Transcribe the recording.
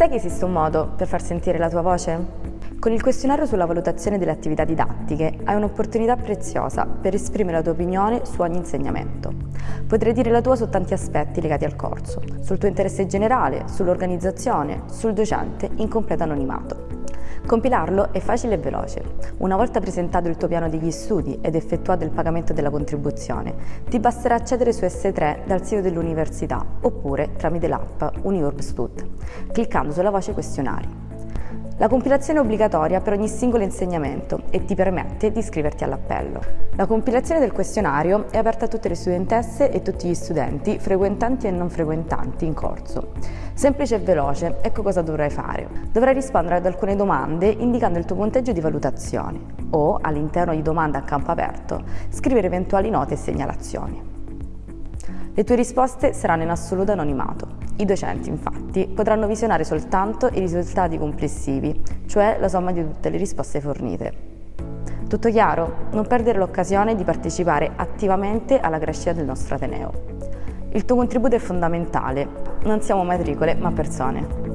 Sai che esiste un modo per far sentire la tua voce? Con il questionario sulla valutazione delle attività didattiche hai un'opportunità preziosa per esprimere la tua opinione su ogni insegnamento. Potrai dire la tua su tanti aspetti legati al corso, sul tuo interesse generale, sull'organizzazione, sul docente in completo anonimato. Compilarlo è facile e veloce. Una volta presentato il tuo piano degli studi ed effettuato il pagamento della contribuzione, ti basterà accedere su S3 dal sito dell'università oppure tramite l'app Uniurb Stud, cliccando sulla voce questionari. La compilazione è obbligatoria per ogni singolo insegnamento e ti permette di iscriverti all'appello. La compilazione del questionario è aperta a tutte le studentesse e tutti gli studenti, frequentanti e non frequentanti, in corso. Semplice e veloce, ecco cosa dovrai fare. Dovrai rispondere ad alcune domande indicando il tuo punteggio di valutazione o, all'interno di domande a campo aperto, scrivere eventuali note e segnalazioni. Le tue risposte saranno in assoluto anonimato. I docenti, infatti, potranno visionare soltanto i risultati complessivi, cioè la somma di tutte le risposte fornite. Tutto chiaro? Non perdere l'occasione di partecipare attivamente alla crescita del nostro Ateneo. Il tuo contributo è fondamentale. Non siamo matricole, ma persone.